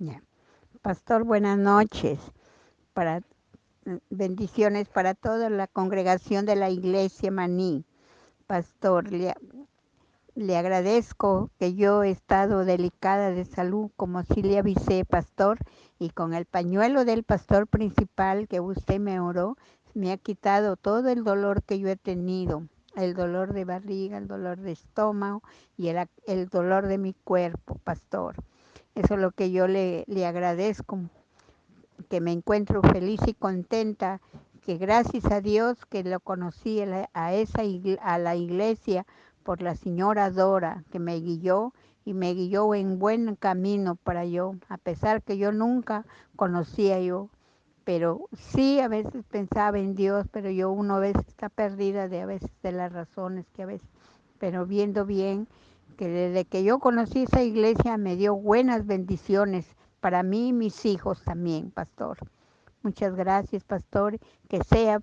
Ya. Pastor, buenas noches. Para, bendiciones para toda la congregación de la iglesia Maní. Pastor, le, agradezco que yo he estado delicada de salud, como si le avisé, pastor, y con el pañuelo del pastor principal que usted me oró, me ha quitado todo el dolor que yo he tenido, el dolor de barriga, el dolor de estómago y el, el dolor de mi cuerpo, pastor. Eso es lo que yo le, le agradezco, que me encuentro feliz y contenta, que gracias a Dios que lo conocí a, esa a la iglesia por la señora Dora, que me guió y me guió en buen camino para yo, a pesar que yo nunca conocía yo, pero sí a veces pensaba en Dios, pero yo uno a veces está perdida de a veces de las razones que a veces, pero viendo bien que desde que yo conocí esa iglesia me dio buenas bendiciones para mí y mis hijos también, pastor. Muchas gracias, pastor. Que sea,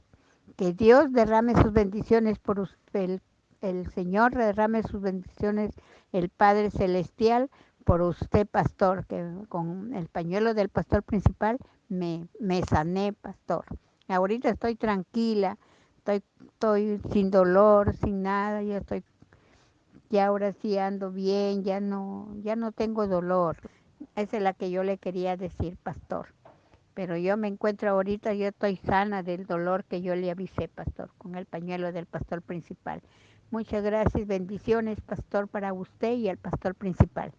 que Dios derrame sus bendiciones por usted, el, Señor derrame sus bendiciones, el Padre Celestial, por usted, pastor, que con el pañuelo del pastor principal me, me sané, pastor. Ahorita estoy tranquila, estoy, estoy sin dolor, sin nada, ya estoy ya ahora sí ando bien, ya no, ya no tengo dolor. Esa es la que yo le quería decir, pastor. Pero yo me encuentro ahorita, yo estoy sana del dolor que yo le avisé, pastor, con el pañuelo del pastor principal. Muchas gracias, bendiciones, pastor, para usted y el pastor principal.